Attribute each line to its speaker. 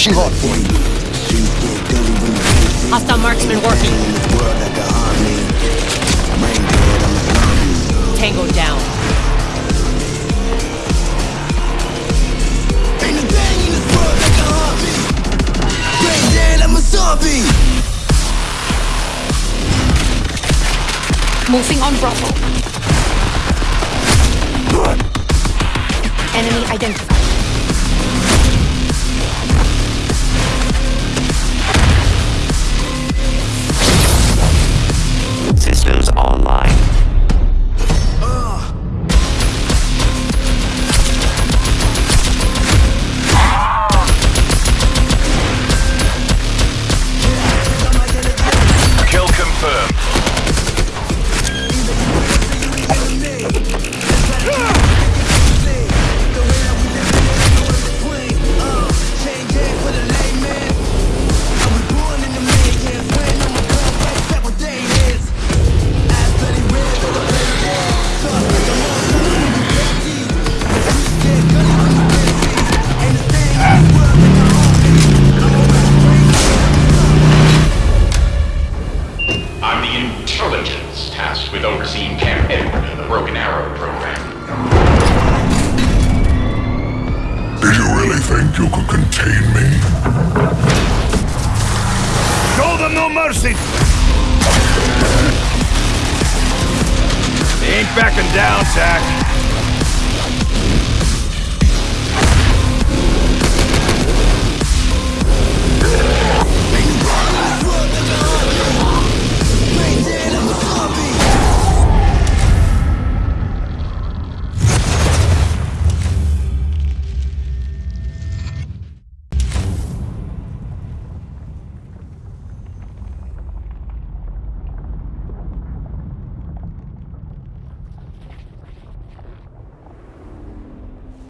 Speaker 1: rushing on.
Speaker 2: Hostile marksman working. Tango down.
Speaker 3: Moving on brothel. Enemy identified.
Speaker 4: with overseeing Camp Edward and the Broken Arrow program.
Speaker 5: Did you really think you could contain me?
Speaker 6: Show them no mercy! They ain't backing down, Zack.